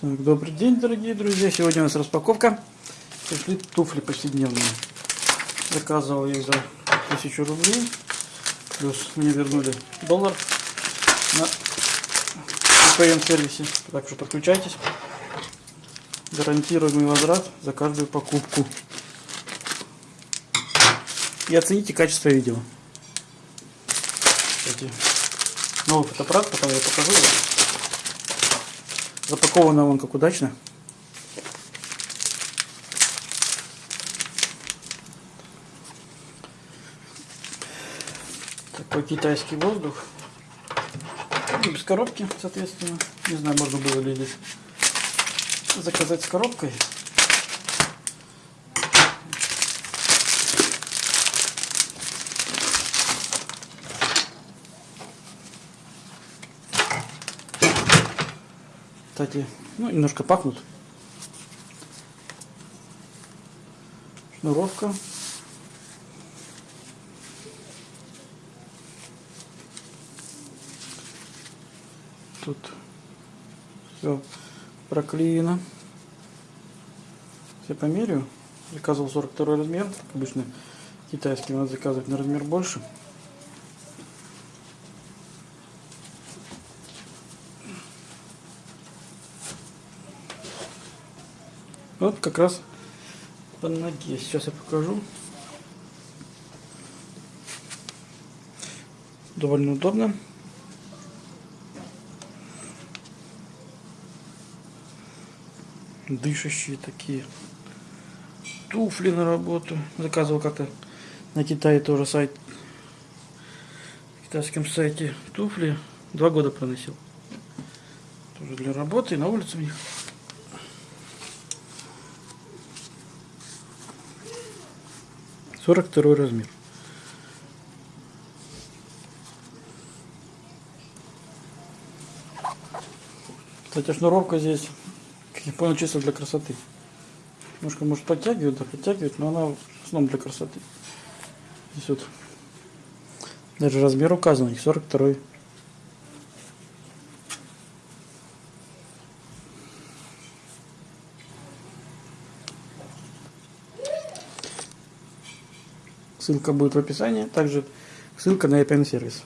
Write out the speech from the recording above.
Так, добрый день, дорогие друзья. Сегодня у нас распаковка. Пришли туфли повседневные. Заказывал их за тысячу рублей. Плюс мне вернули доллар на VPN сервисе. Так что подключайтесь. Гарантируемый возврат за каждую покупку. И оцените качество видео. Кстати, новый фотоаппарат, потом я покажу. Запаковано он как удачно. Такой китайский воздух. Без коробки, соответственно. Не знаю, можно было ли здесь заказать с коробкой. Кстати, ну, немножко пахнут. Шнуровка. Тут все проклеено. Я померю. Заказывал 42 размер. Как обычно китайский надо заказывать на размер больше. Вот как раз по ноге. Сейчас я покажу. Довольно удобно. Дышащие такие. Туфли на работу. Заказывал как-то на Китае тоже сайт. На китайском сайте туфли. Два года проносил. Тоже для работы и на улице у них. 42 размер. Кстати, шнуровка здесь, как я понял, чисто для красоты. Немножко может подтягивать, да подтягивать, но она в основном для красоты. Здесь вот даже размер указан, их 42 Ссылка будет в описании. Также ссылка на EPN сервис.